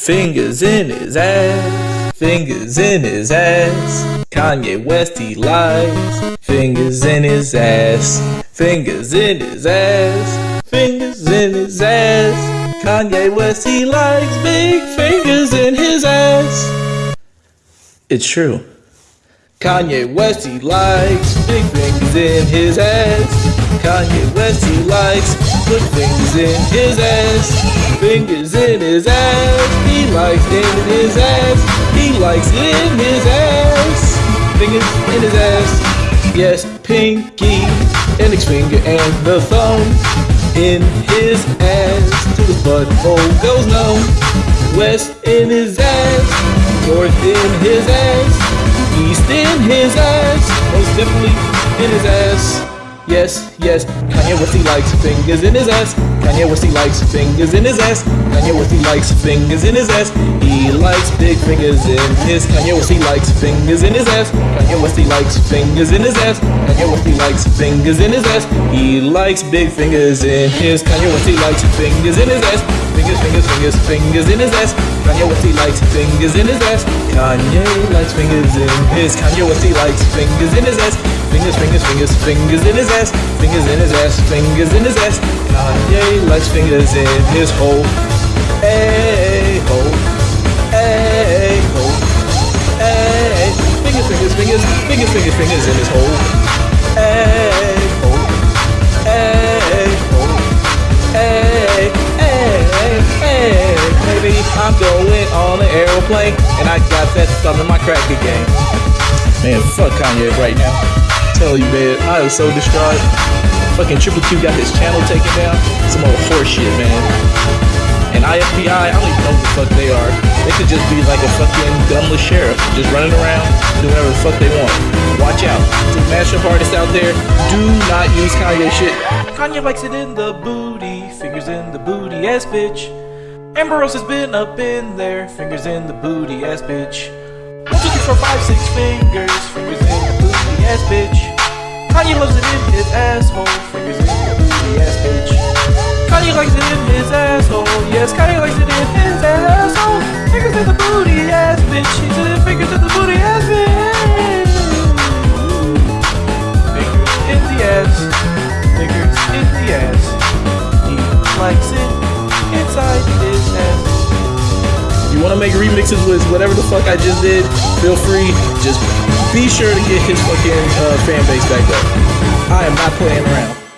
Fingers in his ass, fingers in his ass. Kanye West, he likes fingers in his ass, fingers in his ass, fingers in his ass. Kanye West, he likes big fingers in his ass. It's true. Kanye West, he likes big fingers in his ass. Kanye West, he likes put fingers in his ass. Fingers in his ass. He likes in his ass. He likes in his ass. Fingers in his ass. Yes, pinky, index finger, and the thumb in his ass. To the butthole goes numb. West in his ass. North in his ass. East in his ass. Most definitely in his ass. Yes, yes, Kanye West he likes fingers in his ass. Kanye West he likes fingers in his ass. Kanye West he likes fingers in his ass. He likes big fingers in his. Kanye West he likes fingers in his ass. Kanye West likes fingers in his ass. Kanye West he likes fingers in his ass. He likes big fingers in his. Kanye West he likes fingers in his ass. Fingers, fingers, fingers, fingers in his ass. Kanye West he likes fingers in his ass. Kanye likes fingers in his. Kanye West he likes fingers in his ass. Fingers, fingers, fingers, fingers in his ass. Fingers in his ass. Fingers in his ass. Kanye likes fingers in his hole. Hey, hole. Fingers, fingers, fingers, in his hole. Hey. Hey. Hey, hey, hey, baby, I'm going on an aeroplane, and I got that stuff in my crack game. Man, fuck Kanye right now tell you, man, I am so distraught. Fucking Triple Q got his channel taken down. Some old horseshit, man. And IFPI, I don't even know what the fuck they just be like a fucking dumbless sheriff, just running around, doing whatever the fuck they want. Watch out. To mashup artists out there, do not use Kanye shit. Kanye likes it in the booty, fingers in the booty ass bitch. Amber Rose has been up in there, fingers in the booty ass bitch. One, two, three, four, five, six fingers, fingers in the booty ass bitch. Kanye loves it in his asshole. Fingers in your booty ass bitch. Kanye likes it in his asshole. Yes, Kanye likes it the booty ass bitch. In fingers in the booty ass bitch. Fingers in the ass. Fingers in the ass. He likes it inside his ass. You want to make remixes with whatever the fuck I just did? Feel free. Just be sure to get his fucking uh, fan base back up. I am not playing around.